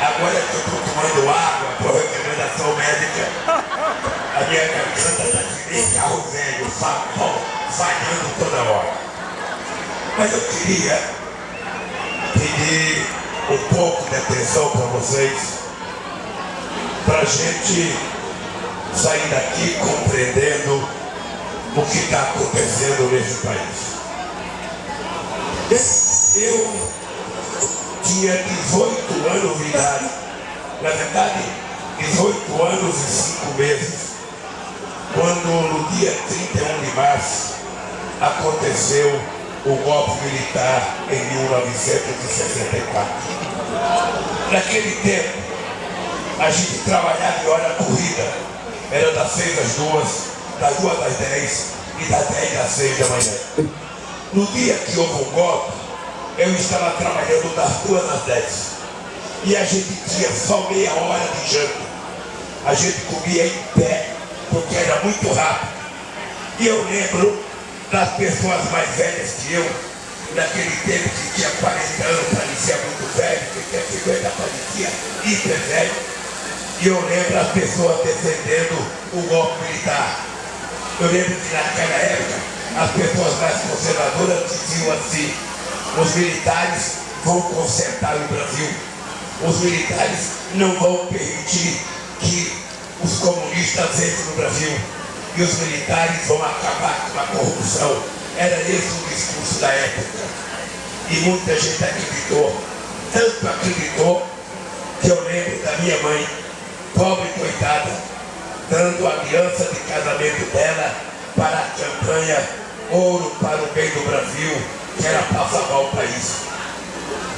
Agora que eu estou tomando água por recomendação médica, a minha garganta está que nem carro velho, falhando toda hora. Mas eu queria pedir um pouco de atenção para vocês, para a gente sair daqui compreendendo o que está acontecendo nesse país. Eu tinha 18 anos de idade, na verdade, 18 anos e 5 meses, quando no dia 31 de março aconteceu o golpe militar em 1964. Naquele tempo, a gente trabalhava em hora corrida era das seis às duas, das duas às dez e das dez às seis da manhã. No dia que houve um golpe, eu estava trabalhando das duas às dez. E a gente tinha só meia hora de janta. A gente comia em pé, porque era muito rápido. E eu lembro das pessoas mais velhas que eu, naquele tempo que tinha 40 anos, parecia muito velho, que tinha 50 parecia hiper velho e eu lembro as pessoas defendendo o golpe militar. Eu lembro que naquela época as pessoas mais conservadoras diziam assim, os militares vão consertar o Brasil. Os militares não vão permitir que os comunistas entrem no Brasil. E os militares vão acabar com a corrupção. Era esse o discurso da época. E muita gente acreditou. Tanto acreditou que eu lembro da minha mãe pobre coitada, dando a aliança de casamento dela para a campanha Ouro para o Bem do Brasil, que era salvar o país.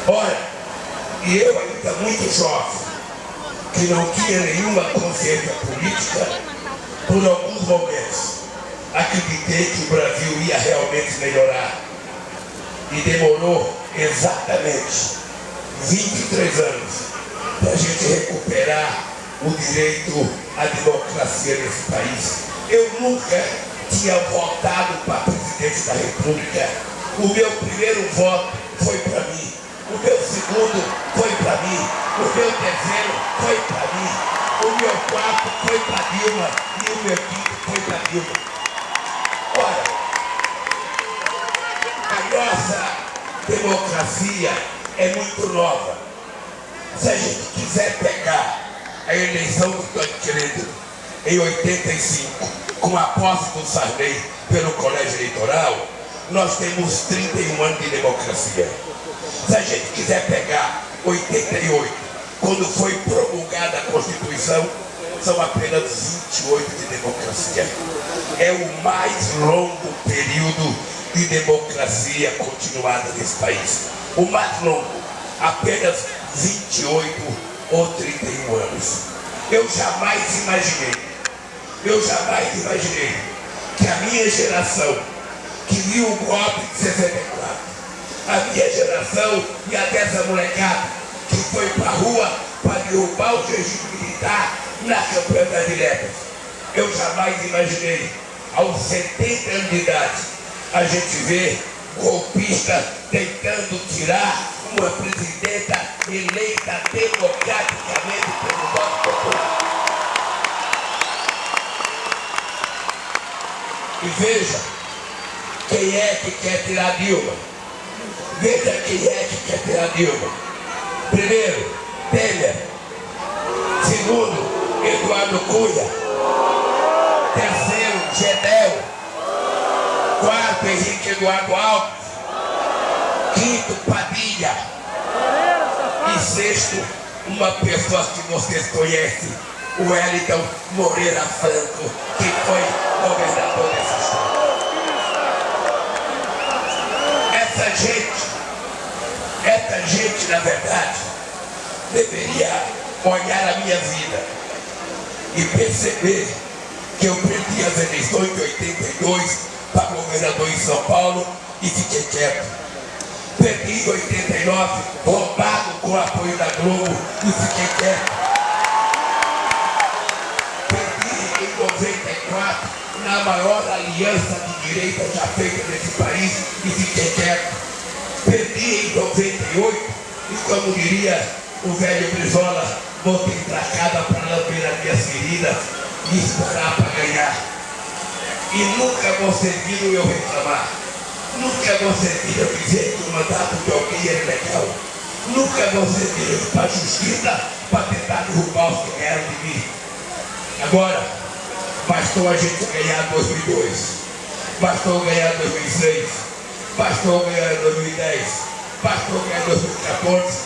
Olha, e eu ainda muito jovem, que não tinha nenhuma consciência política, por alguns momentos, acreditei que o Brasil ia realmente melhorar. E demorou exatamente 23 anos para a gente recuperar o direito à democracia nesse país. Eu nunca tinha votado para presidente da República. O meu primeiro voto foi para mim. O meu segundo foi para mim. O meu terceiro foi para mim. O meu quarto foi para Dilma. E o meu quinto foi para Dilma. Olha, a nossa democracia é muito nova. Se a gente quiser pegar a eleição do Tancredo em 85, com a posse do Sarney pelo colégio eleitoral, nós temos 31 anos de democracia. Se a gente quiser pegar 88, quando foi promulgada a Constituição, são apenas 28 de democracia. É o mais longo período de democracia continuada nesse país. O mais longo, apenas 28 ou 31 anos. Eu jamais imaginei, eu jamais imaginei que a minha geração, que viu o golpe de 64, a minha geração e a dessa molecada que foi para a rua para derrubar o regime militar na campanha das diretas. Eu jamais imaginei, aos 70 anos de idade, a gente ver golpista tentando tirar uma presidenta eleita democraticamente pelo voto popular. E veja quem é que quer tirar Dilma. Veja quem é que quer tirar Dilma. Primeiro, Temer. Segundo, Eduardo Cunha. Terceiro, Gedel. Quarto, Henrique Eduardo Alves. Quinto, Padilha. E sexto, uma pessoa que vocês conhecem, o Wellington Moreira Franco, que foi governador dessa estado. Essa gente, na verdade, deveria olhar a minha vida e perceber que eu perdi as eleições de 82 para governador em São Paulo e fiquei quieto. Perdi em 89, roubado com o apoio da Globo e fiquei quieto. Perdi em 94, na maior aliança de direita já feita nesse país e fiquei quieto. Perdi em 98 e como diria o velho Brizola, voltei para casa para lamber as minhas feridas e esperar para ganhar. E nunca viu eu reclamar. Nunca eu dizer que o mandato de alguém é legal. Nunca você viu para a justiça para tentar derrubar os que ganharam de mim. Agora, bastou a gente ganhar 2002. Bastou ganhar 2006. Bastou ganhar 2010. Bastou ganhar 2014.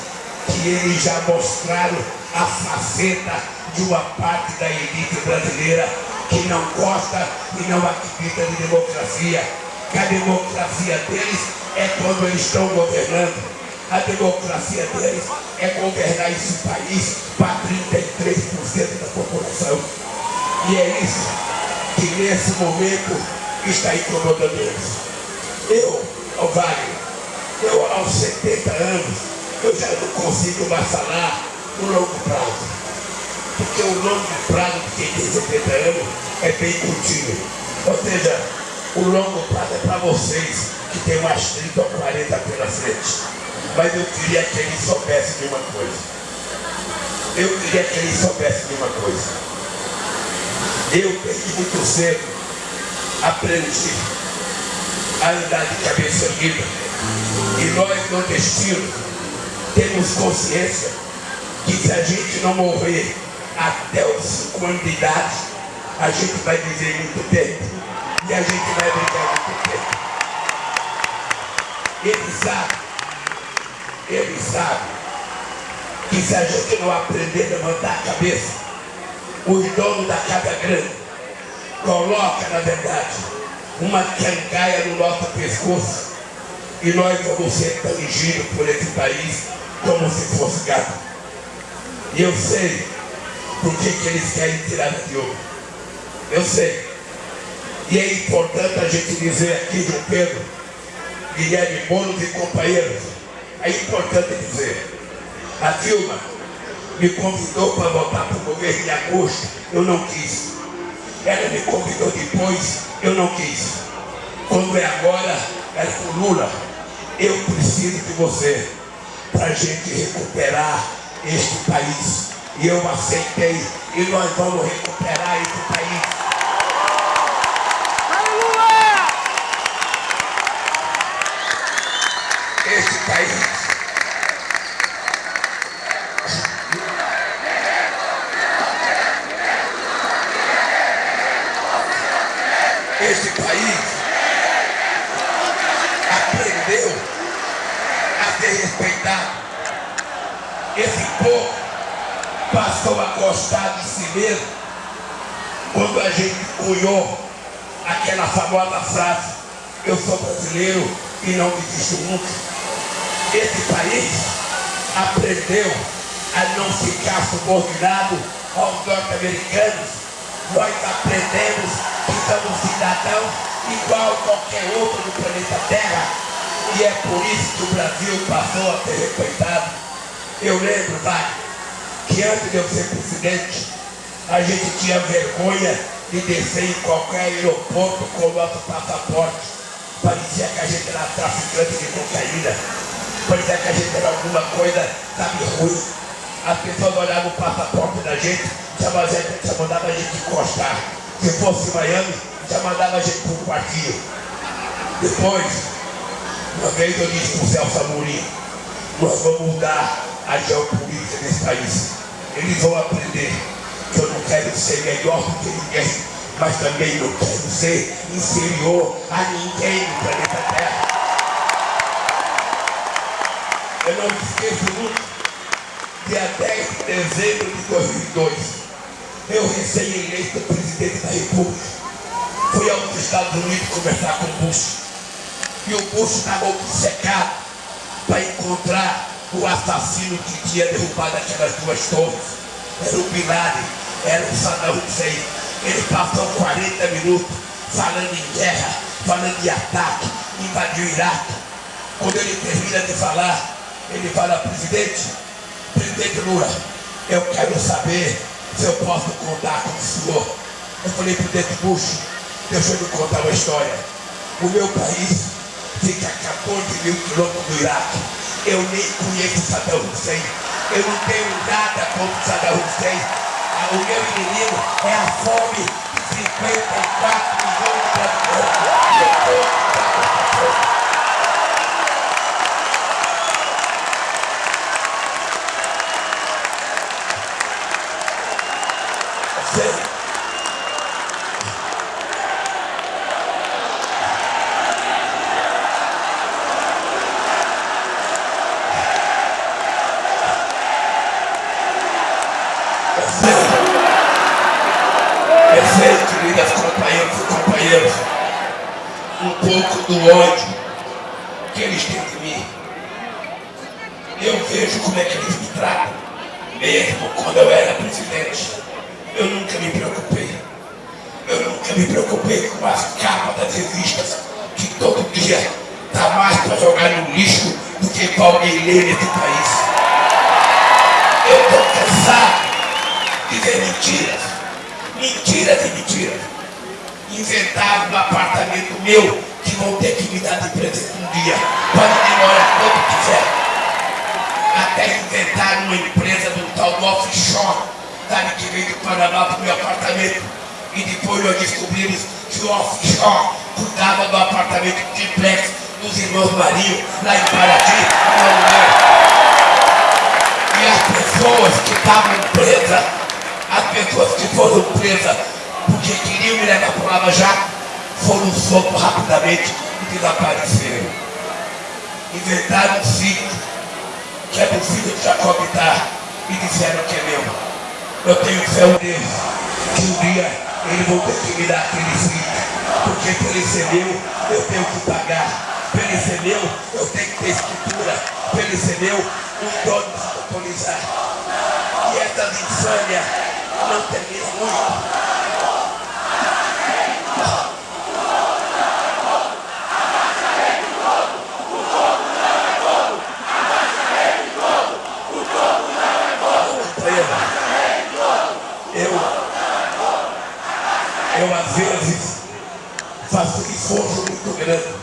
Que eles já mostraram a faceta de uma parte da elite brasileira que não gosta e não acredita em democracia. Que a democracia deles é quando eles estão governando. A democracia deles é governar esse país para 33% da população. E é isso que nesse momento está incomodando eles. Eu, Wagner, eu aos 70 anos, eu já não consigo mais falar no longo prazo. Porque o longo prazo de quem tem 70 anos é bem curtinho. Ou seja, o longo prazo é para vocês que tem umas 30 ou 40 pela frente. Mas eu queria que eles soubessem de uma coisa. Eu queria que eles soubessem de uma coisa. Eu, desde muito cedo, aprendi a andar de cabeça erguida. E nós, nordestinos, temos consciência que se a gente não morrer até os 5 anos de idade, a gente vai viver muito tempo. E a gente vai viver muito tempo. Ele sabe, ele sabe que se a gente não aprender a levantar a cabeça, os donos da casa grande coloca, na verdade, uma cangaia no nosso pescoço e nós vamos ser tangidos por esse país como se fosse gato. E eu sei por que, eles querem tirar a Diogo. Eu sei. E é importante a gente dizer aqui, João Pedro, Guilherme Boulos e companheiros, é importante dizer, a Dilma me convidou para voltar para o governo em agosto, eu não quis. Ela me convidou depois, eu não quis. Quando é agora, é com Lula. Eu preciso de você para a gente recuperar este país. E eu aceitei. E nós vamos recuperar este país. Este país. Este país aprendeu a ser respeitado. Esse povo passou a gostar de si mesmo quando a gente cunhou aquela famosa frase, eu sou brasileiro e não desisto nunca. Esse país aprendeu a não ficar subordinado aos norte-americanos. Nós aprendemos que somos cidadãos igual a qualquer outro do planeta Terra. E é por isso que o Brasil passou a ser respeitado. Eu lembro, vai, que antes de eu ser presidente, a gente tinha vergonha de descer em qualquer aeroporto com o nosso passaporte. Parecia que a gente era traficante de cocaína. Parecia que a gente era alguma coisa, sabe, ruim. As pessoas olhavam o passaporte da gente, já mandavam a gente encostar. Se fosse Miami, já mandava a gente para um quartinho. Depois, uma vez eu disse para o Celso Amorim, nós vamos mudar a geopolítica desse país. Eles vão aprender que eu não quero ser melhor do que ninguém, mas também não quero ser inferior a ninguém no planeta Terra. Eu não esqueço nunca. Dia 10 de dezembro de 2002, eu recém-eleito presidente da República. Fui aos Estados Unidos conversar com o Bush. E o Bush estava obcecado para encontrar o assassino que tinha derrubado aquelas duas torres. Era o Bin Laden, era o Saddam Hussein. Ele passou 40 minutos falando em guerra, falando de ataque, invadiu o Iraque. Quando ele termina de falar, ele fala, presidente, presidente Lula, eu quero saber se eu posso contar com o senhor. Eu falei, presidente Bush, deixa eu lhe contar uma história. O meu país fica a 14 mil quilômetros do Iraque. Eu nem conheço Saddam Hussein. Eu não tenho nada contra Saddam Hussein. O meu inimigo é a fome de 54 milhões de brasileiros. De ver mentiras. Mentiras e mentiras. Inventaram no apartamento meu que vão ter que me dar de presente um dia. Pode demorar quanto quiser. Até inventar uma empresa do tal do offshore, sabe, que veio do Paraná para o meu apartamento. E depois nós descobrimos que o offshore cuidava do apartamento triplex dos irmãos Marinho, lá em Paraty, não é. As pessoas que estavam presas, as pessoas que foram presas porque queriam me levar para o Lava Jato, foram soltos rapidamente e desapareceram. Inventaram um sítio, que é do filho de Jacó Bitar, e disseram que é meu. Eu tenho fé Deus, que um dia ele vão ter que me dar aquele sítio, porque para ele ser meu, eu tenho que pagar. Ele ser meu, eu tenho que ter escritura. Ele ser meu, um dono autorizar. E essas insânias não terminam muito. eu às vezes faço um esforço muito grande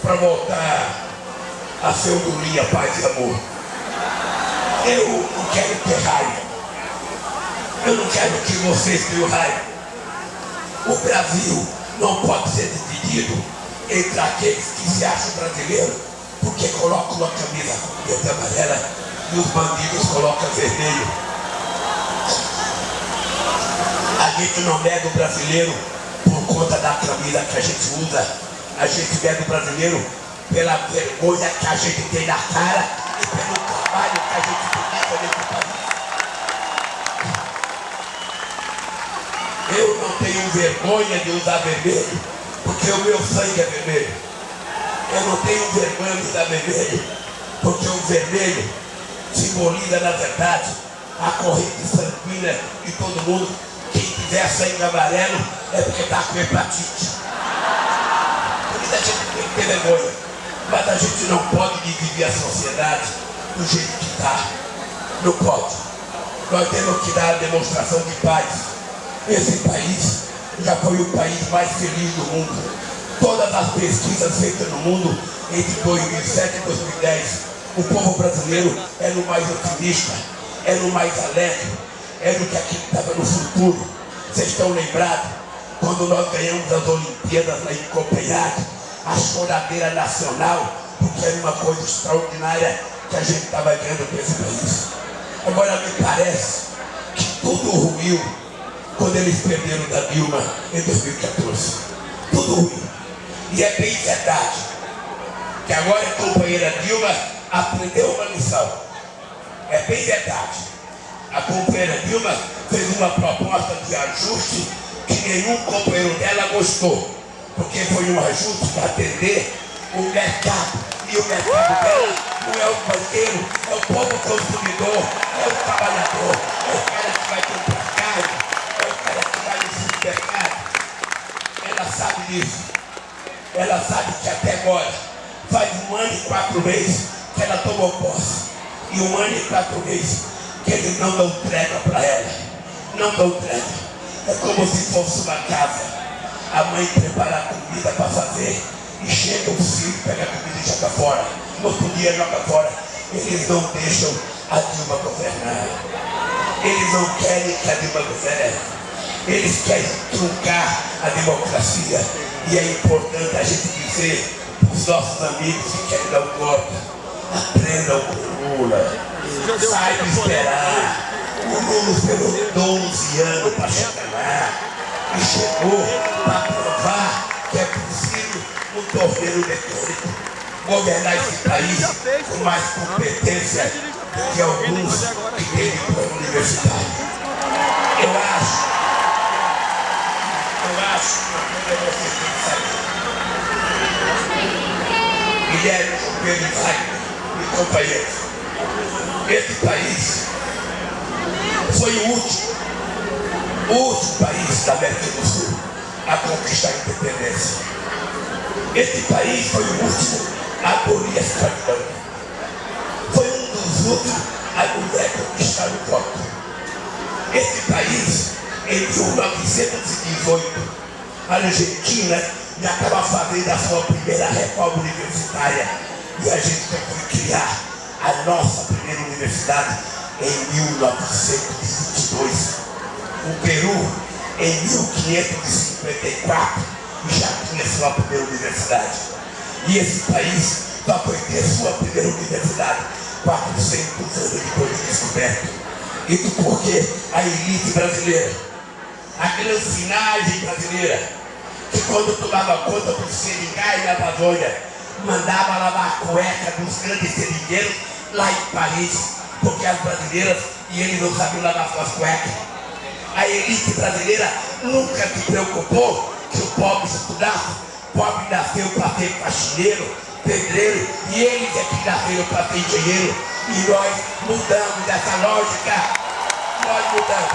para voltar a ser Lulinha, paz e amor. Eu não quero ter raiva. Eu não quero que vocês tenham raiva. O Brasil não pode ser dividido entre aqueles que se acham brasileiros porque colocam uma camisa verde amarela e os bandidos colocam vermelho. A gente não nega o brasileiro por conta da camisa que a gente usa. A gente nega o brasileiro pela vergonha que a gente tem na cara e pelo trabalho que a gente tem nesse país. Eu não tenho vergonha de usar vermelho, porque o meu sangue é vermelho. Eu não tenho vergonha de usar vermelho, porque o vermelho simboliza, na verdade, a corrente sanguínea de todo mundo quem tiver sangue amarelo é porque está com hepatite. Por isso a gente tem que ter vergonha. Mas a gente não pode dividir a sociedade do jeito que está. Não pode. Nós temos que dar a demonstração de paz. Esse país já foi o país mais feliz do mundo. Todas as pesquisas feitas no mundo entre 2007 e 2010, o povo brasileiro é no mais otimista, é no mais alegre, é do que estava no futuro. Vocês estão lembrados? Quando nós ganhamos as Olimpíadas lá em Copenhague, a choradeira nacional, porque era uma coisa extraordinária que a gente estava ganhando para esse país. Agora me parece que tudo ruiu quando eles perderam da Dilma em 2014. Tudo ruiu. E é bem verdade que agora a companheira Dilma aprendeu uma lição. É bem verdade. A companheira Dilma fez uma proposta de ajuste que nenhum companheiro dela gostou. Porque foi um ajuste para atender o mercado. E o mercado dela não é o banqueiro, é o povo consumidor, é o trabalhador, é o cara que vai comprar carne, é o cara que vai no supermercado. Ela sabe disso. Ela sabe que até agora faz um ano e quatro meses que ela tomou posse. E um ano e quatro meses que eles não dão trégua para ela. Não dão trégua. É como se fosse uma casa. A mãe prepara a comida para fazer e chega o filho, pega a comida e joga fora. No outro dia joga fora. Eles não deixam a Dilma governar. Eles não querem que a Dilma governe. Eles querem truncar a democracia. E é importante a gente dizer para os nossos amigos que querem dar o golpe, aprendam com Lula. Sai de esperar. O Lula esperou 12 anos para chegar lá. E chegou para provar que é possível um torneiro mecânico governar esse país com mais competência do que alguns que têm diploma universitário. Eu acho, eu acho que você tem que sair. Guilherme Pedro e companheiros, esse país foi o último, o último país da América do Sul a conquistar a independência. Esse país foi o último a abolir a escravidão. Foi um dos últimos a mulher conquistar o voto. Esse país, em 1918, a Argentina já estava fazendo a sua primeira reforma universitária. E a gente foi criar a nossa primeira universidade em 1922. O Peru, em 1554, já tinha sua primeira universidade. E esse país só foi ter sua primeira universidade 400 anos depois de descoberto. Isso porque a elite brasileira, a grancinagem brasileira, que quando tomava conta dos seringais na Amazônia, mandava lavar a cueca dos grandes seringueiros lá em Paris, porque as brasileiras e eles não sabiam lavar suas cuecas. A elite brasileira nunca se preocupou que o pobre estudasse. O pobre nasceu para ser faxineiro, pedreiro, e eles é que nasceram para ser engenheiro. E nós mudamos dessa lógica. Nós mudamos.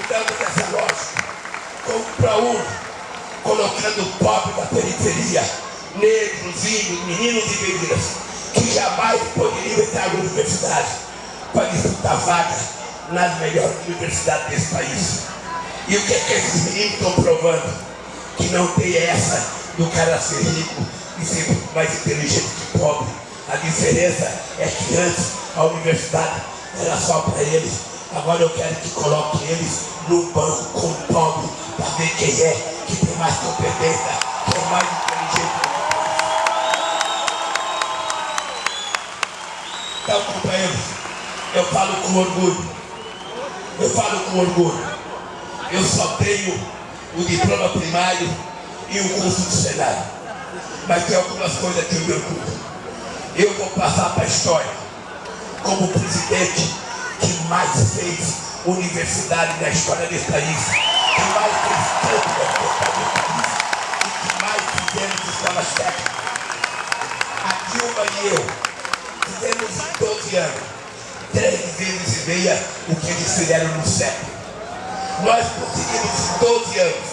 Mudamos dessa lógica. Como para um, colocando o pobre da periferia, negros, índios, meninos e meninas, que jamais poderiam entrar na universidade para disputar vaga nas melhores universidades desse país. E o que é que esses meninos estão provando? Que não tem essa do cara ser rico e ser mais inteligente que pobre. A diferença é que antes a universidade era só para eles. Agora eu quero que coloque eles num banco com o pobre para ver quem é que tem mais competência, que é mais inteligente. Então, companheiros, eu falo com orgulho. Eu falo com orgulho. Eu só tenho o diploma primário e o curso de cenário. Mas tem algumas coisas que eu me orgulho. Eu vou passar para a história como o presidente que mais fez universidade na história desse país, que mais fez campo na história desse país e que mais fizemos escolas técnicas. A Dilma e eu fizemos em 12 anos, três vezes e meia o que eles fizeram no século. Nós conseguimos em 12 anos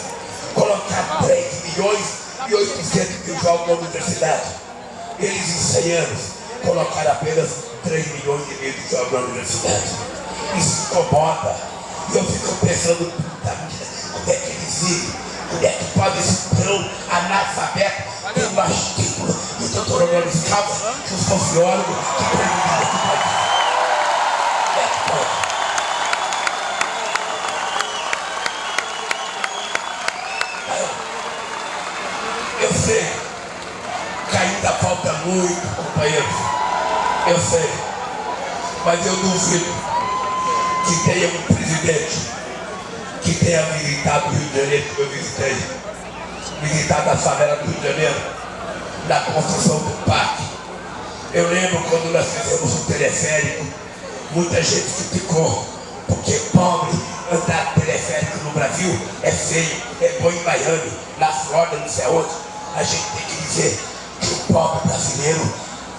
colocar 3 milhões e 800 mil jovens na universidade. Eles em 100 anos colocaram apenas 3 milhões e meio de jovens na universidade. Isso incomoda. E eu fico pensando, puta vida, como é que eles vivem? Como é que pode esse tão analfabeto ter mais título doutor honoris causa que os sociólogos que presidem esse país? Como é que pode? Eu sei que ainda falta muito, companheiros. Eu sei. Mas eu duvido que tenha um presidente que tenha visitado o Rio de Janeiro, como eu visitei. Visitado a favela do Rio de Janeiro. da construção do parque. Eu lembro quando nós fizemos o teleférico, muita gente criticou, porque pobre andar teleférico no Brasil é feio, é bom em Miami, na Flórida, não sei onde. A gente tem que dizer que o pobre brasileiro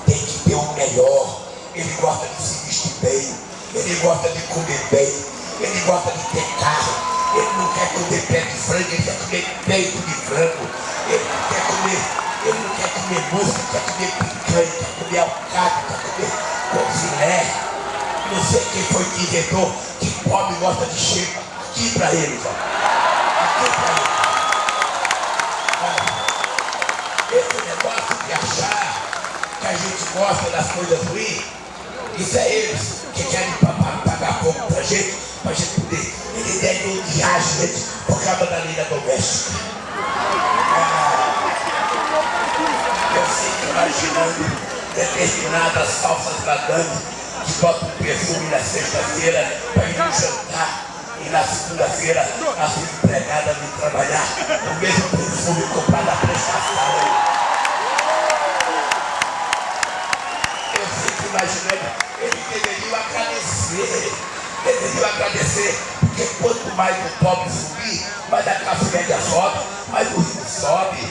tem que ter o melhor. Ele gosta de se vestir bem, ele gosta de comer bem, ele gosta de ter carro, ele não quer comer pé de frango, ele quer comer peito de frango. Ele não quer comer, ele não quer comer música, quer comer picanha, quer comer alcatra, quer comer confilé. Não sei quem foi que inventou que pobre gosta de cheiro. Aqui para eles, ó. Aqui para eles. De achar que a gente gosta das coisas ruins, isso é eles que querem pagar pouco pra gente, pra gente poder ele deve odiar a gente por causa da lei doméstica. Ah, eu fico imaginando determinadas falsas madames que botam perfume na sexta-feira para ir no jantar e na segunda-feira as empregadas vêm trabalhar o mesmo perfume comprado a prestação. Agradecer deveriam agradecer, porque quanto mais o pobre subir, mais a classe média sobe, mais o rico sobe.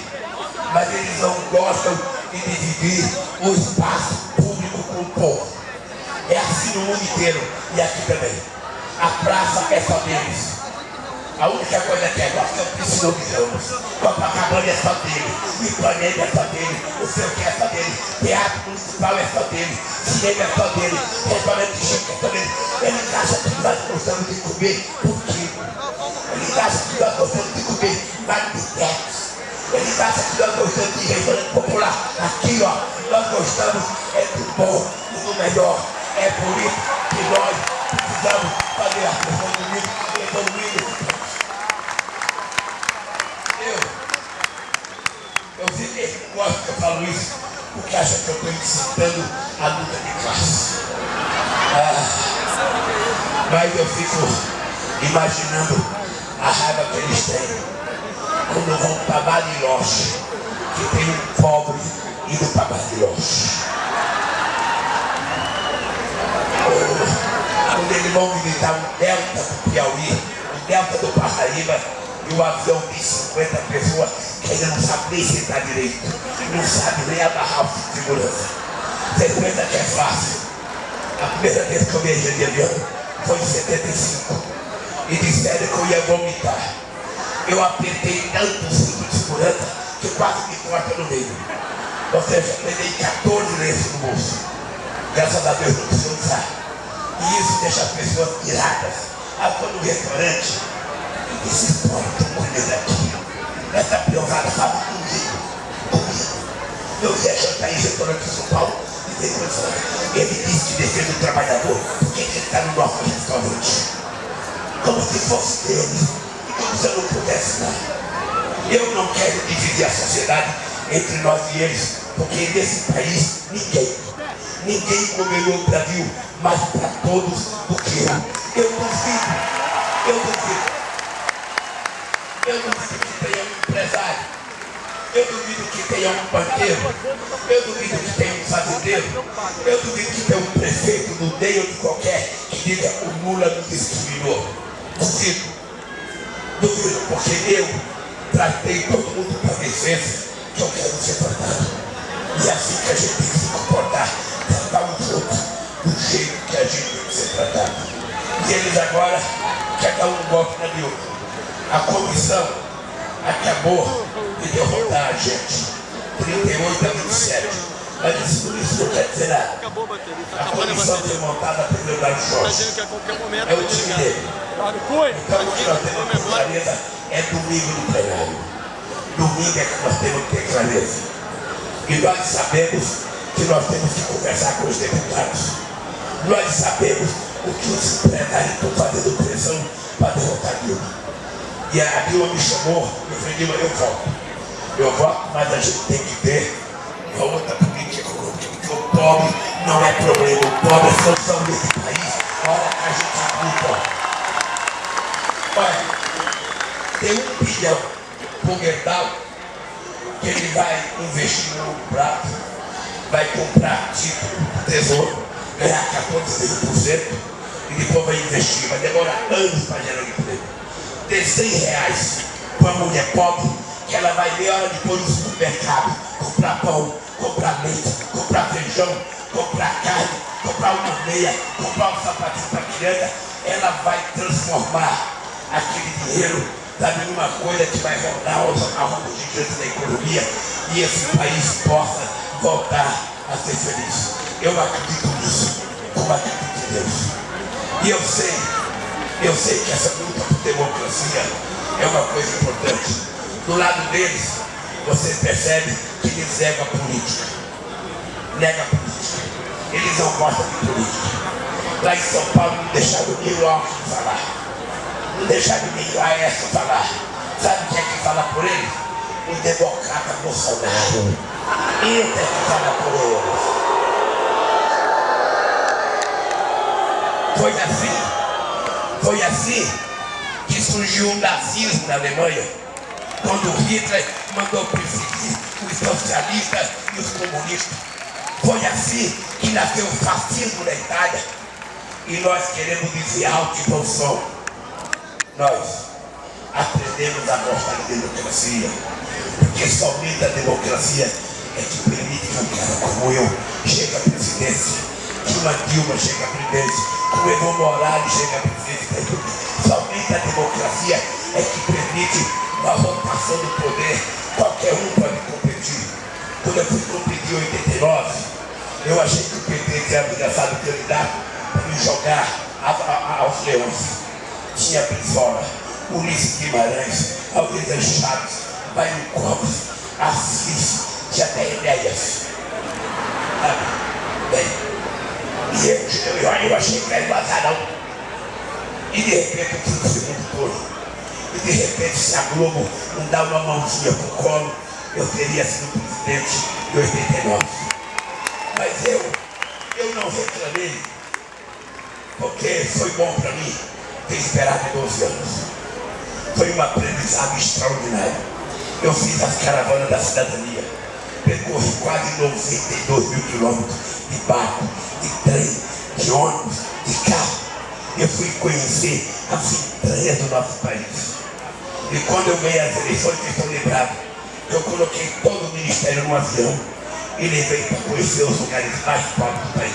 Mas eles não gostam de dividir o espaço público com o povo. É assim no mundo inteiro e aqui também. A praça é só deles. A única coisa que é nossa é o precisamos. Copacabana é só dele. Ipanema é só dele. O seu que é só dele. Teatro municipal é só dele. Cinema é só dele. Restaurante chique é só dele. Ele acha que nós gostamos de comer quilo. Ele acha que nós gostamos de comer marmitex. Ele acha que nós gostamos de restaurante popular. Aqui, ó, nós gostamos é do bom e do melhor. É por isso que nós precisamos fazer a pessoa comigo evoluindo Eu sempre gosto que eu falo isso, porque acha que eu estou incitando a luta de classe. Ah, mas eu fico imaginando a raiva que eles têm quando vão para Bariloche, que tem um pobre indo para Bariloche. Quando eles vão visitar o delta do Piauí, o delta do Paraíba, e o avião de 50 pessoas que ainda não sabe nem sentar direito, não sabe nem agarrar o segurança. Vocês pensam que é fácil? A primeira vez que eu viajei de avião foi em 75 e disseram que eu ia vomitar. Eu apertei tanto o cinto de segurança que quase me corta no meio. Ou seja, levei 14 lenços no bolso. Graças a Deus não preciso usar. E isso deixa as pessoas piradas. Ah, foi no restaurante, esse povo tem comida aqui. Essa piorada fala comigo. Comigo. Eu ia jantar em restaurante de São Paulo e ele disse que defende o trabalhador. Por que ele está no nosso restaurante? Como se fosse dele. E como se eu não pudesse dar. Eu não quero dividir a sociedade entre nós e eles, porque nesse país ninguém, ninguém melhorou o Brasil mais para todos do que eu. Eu duvido, eu duvido. Eu duvido que tenha um empresário. Eu duvido que tenha um banqueiro. Eu duvido que tenha um fazendeiro. Eu duvido que tenha um prefeito do meio de qualquer que diga o Lula nos discriminou. Duvido. Duvido, porque eu tratei todo mundo para licença que eu quero ser tratado. E é assim que a gente tem que se comportar, tratar os outros do jeito que a gente tem que ser tratado. E eles agora querem um golpe na miúda a comissão acabou de derrotar a gente. 38 a 27. Mas isso, isso não quer dizer nada. A comissão foi montada pelo Leonardo Jorge. É o time dele. Então o que nós temos que ter clareza é domingo no plenário. Domingo é que nós temos que ter clareza. E nós sabemos que nós temos que conversar com os deputados. Nós sabemos o que os empresários estão fazendo pressão para derrotar Dilma. E a Dilma me chamou, eu falei, Dilma, eu volto. Eu volto, mas a gente tem que ter uma outra política porque o pobre não é problema, o pobre é solução desse país. Olha a gente luta. Olha, tem um bilhão por Gerdau que ele vai investir no prato, vai comprar título do tesouro, ganhar 14% e depois vai investir. Vai demorar anos para gerar emprego. Ter 100 reais para uma mulher pobre, que ela vai ver hora depois no supermercado, comprar pão, comprar leite, comprar feijão, comprar carne, comprar uma meia, comprar um sapatinho para criança, ela vai transformar aquele dinheiro sabe, numa coisa que vai rodar a roda gigante da economia e esse país possa voltar a ser feliz. Eu acredito nisso, como acredito em Deus. E eu sei, eu sei que essa luta por democracia é uma coisa importante. Do lado deles, você percebe que eles negam a política. Nega a política. Eles não gostam de política. Lá em São Paulo não deixaram nem o Alckmin falar. Não deixaram nem o Aécio falar. Sabe quem é que fala por eles? O democrata Bolsonaro. Ele é que fala por eles. Foi assim, foi assim que surgiu o nazismo na Alemanha, quando Hitler mandou perseguir os socialistas e os comunistas. Foi assim que nasceu o fascismo na Itália. E nós queremos dizer alto e bom som. Nós aprendemos a gostar de democracia, porque somente a democracia é que permite que um cara como eu chegue à presidência, uma Dilma chegue à presidência, o Evo Morales chegue à presidência. Somente a democracia é que permite uma votação do poder. Qualquer um pode competir. Quando eu fui competir em 89, eu achei que o PT tinha ameaçado o candidato para me jogar a, a, aos leões. Tinha Brizola, Ulisses Guimarães, Almeida Chaves, Bairro Cobos, Assis, tinha até ideias. Bem, eu, eu, achei que era vazarão. E de repente eu fui no segundo turno. E de repente, se a Globo não dá uma mãozinha pro colo, eu teria sido presidente em 89. Mas eu, eu não reclamei, porque foi bom para mim ter esperado 12 anos. Foi um aprendizado extraordinário. Eu fiz as caravanas da cidadania percorri quase 92 mil quilômetros de barco, de trem, de ônibus, de carro. Eu fui conhecer as entranhas do nosso país. E quando eu ganhei as eleições, que estão lembrados, eu coloquei todo o ministério no avião e levei para conhecer os lugares mais pobres do país.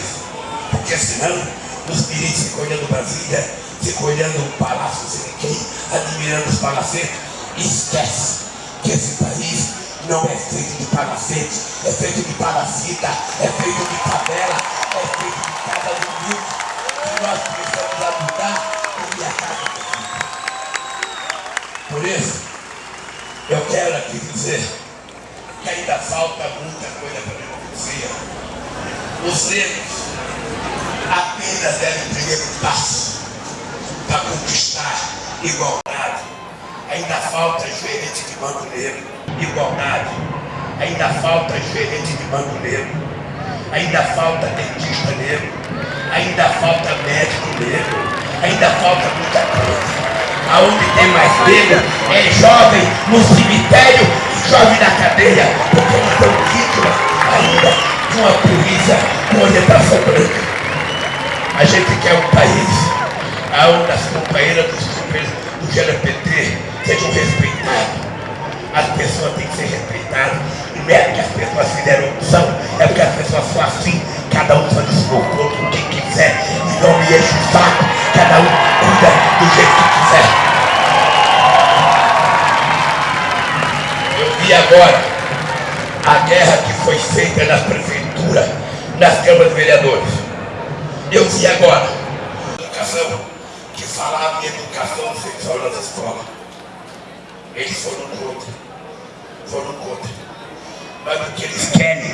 Porque senão, os ministros ficam olhando Brasília, ficam olhando o palácio, sei quem, admirando os palacetes, esquece que esse país não é feito de palacete, é feito de palacita, é feito de favela, é feito de cada humilde que nós precisamos ajudar e a casa Por isso, eu quero aqui dizer que ainda falta muita coisa para a democracia. Os negros apenas devem o primeiro passo para conquistar igualdade. Ainda falta gerente de banco negro igualdade. Ainda falta gerente de banco negro. Ainda falta dentista negro. Ainda falta médico negro. Ainda falta muita coisa. Aonde tem mais negro é jovem no cemitério e jovem na cadeia, porque não estão vítimas ainda de uma polícia com orientação branca. A gente quer um país onde as companheiras dos do GLPT sejam respeitadas as pessoas têm que ser respeitadas. Não é que as pessoas fizeram opção, é porque as pessoas são assim, cada um faz o seu corpo o que quiser, e não me enche o saco, cada um cuida do jeito que quiser. Eu vi agora a guerra que foi feita nas prefeituras, nas câmaras de vereadores. Eu vi agora educação que falava em educação sexual nas escolas. Eles foram contra foram contra. Mas o que eles querem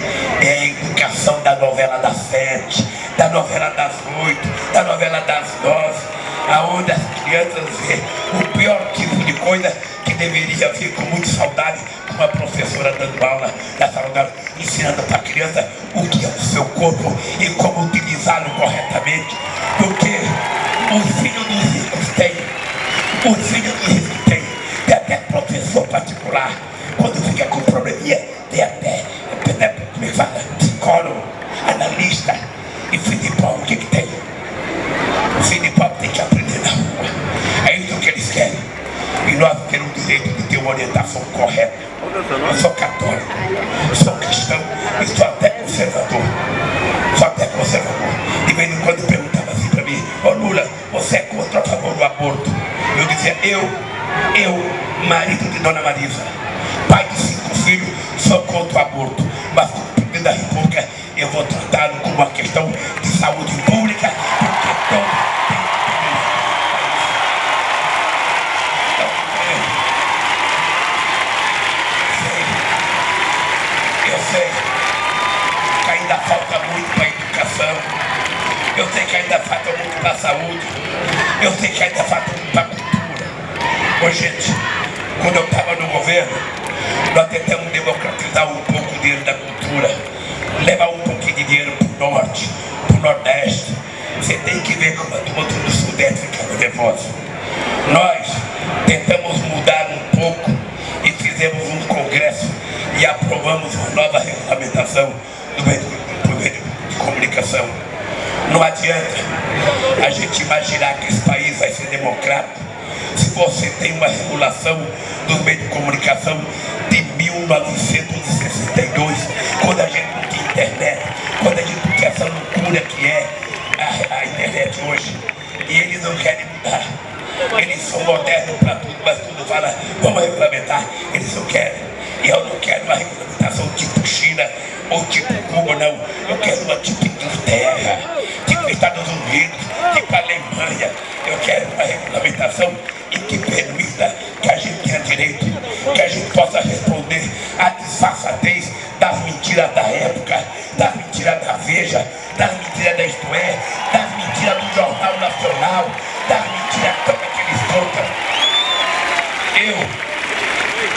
é a educação da novela das sete, da novela das oito, da novela das nove, aonde as crianças vê o pior tipo de coisa que deveria vir com muita saudade, uma professora dando aula na sala de aula, ensinando para a criança o que é o seu corpo e como utilizá-lo corretamente. Porque o filho dos ricos tem, o filho dos ricos tem, tem até professor particular Dona Marisa, pai de cinco filhos, sou contra o aborto. Mas o presidente da República, eu vou tratá-lo como uma questão de saúde pública, porque todo Eu sei que ainda falta muito para a saúde. Eu sei que ainda falta muito para a cultura. Ô gente, quando eu estava no governo, nós tentamos democratizar um pouco o dinheiro da cultura. Levar um pouquinho de dinheiro para o norte, para o nordeste. Você tem que ver como a turma do sudeste ficava nervosa. Nós tentamos mudar um pouco e fizemos um congresso e aprovamos uma nova regulamentação do meio, de comunicação. Não adianta a gente imaginar que esse país vai ser democrático você tem uma regulação dos meios de comunicação de 1962, quando a gente não tinha internet, quando a gente não tinha essa loucura que é a, a internet hoje. E eles não querem mudar. Eles são modernos para tudo, mas tudo fala, vamos regulamentar. Eles não querem. E eu não quero uma regulamentação tipo China ou tipo Cuba, não. Eu quero uma tipo Inglaterra tipo Estados Unidos, tipo Alemanha. Eu quero uma regulamentação mentiras da época, das mentiras da Veja, das mentiras da Isto É, das mentiras do Jornal Nacional, das mentiras todas que eles contam. Eu,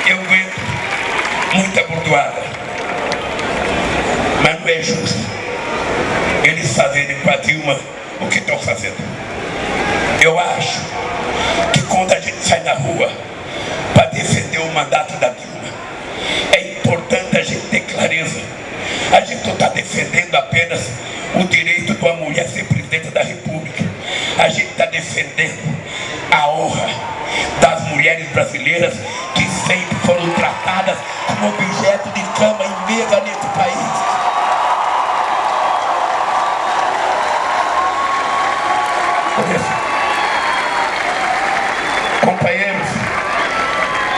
eu aguento muita bordoada, mas não é justo eles fazerem com a Dilma o que estão fazendo. Eu acho que quando a gente sai na rua para defender o mandato da Dilma, Não está defendendo apenas o direito de uma mulher ser presidente da República. A gente está defendendo a honra das mulheres brasileiras que sempre foram tratadas como objeto de cama e mesa nesse país. Companheiros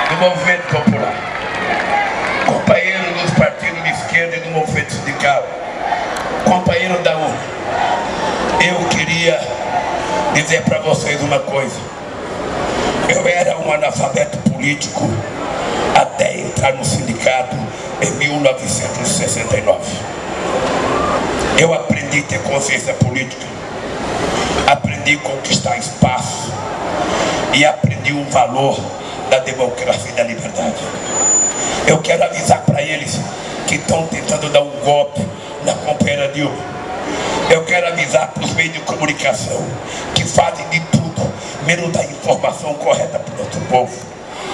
do movimento popular, companheiros dos partidos de esquerda e do movimento companheiro da UNA, eu queria dizer para vocês uma coisa. Eu era um analfabeto político até entrar no sindicato em 1969. Eu aprendi a ter consciência política aprendi a conquistar espaço e aprendi o valor da democracia e da liberdade. Eu quero avisar para eles que estão tentando dar um golpe na companheira Dilma. Eu quero avisar para os meios de comunicação que fazem de tudo, menos da informação correta para o nosso povo.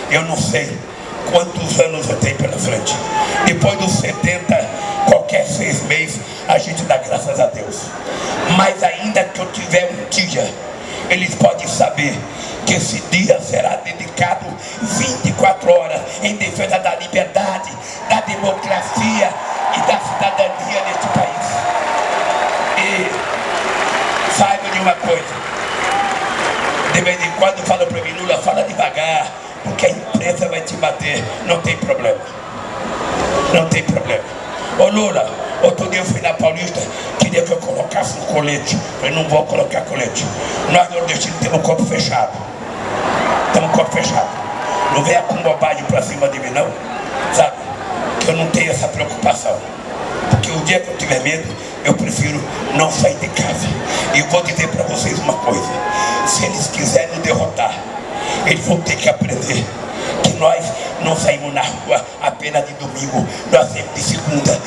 Eu não sei quantos anos eu tenho pela frente. Depois dos 70, qualquer seis meses, a gente dá graças a Deus. Mas ainda que eu tiver um dia, eles podem saber que esse dia será dedicado 24 horas em defesa da liberdade, da democracia quando fala para mim, Lula, fala devagar, porque a imprensa vai te bater. Não tem problema. Não tem problema. Ô Lula, outro dia eu fui na Paulista, queria que eu colocasse um colete. Eu não vou colocar colete. Nós nordestinos temos o corpo fechado. Temos o corpo fechado. Não venha com bobagem pra cima de mim não. Sabe? Que eu não tenho essa preocupação. Porque o dia que eu tiver medo, eu prefiro não sair de casa. E vou dizer para vocês uma coisa. Se eles quiserem eles vão ter que aprender que nós não saímos na rua apenas de domingo, nós saímos de segunda,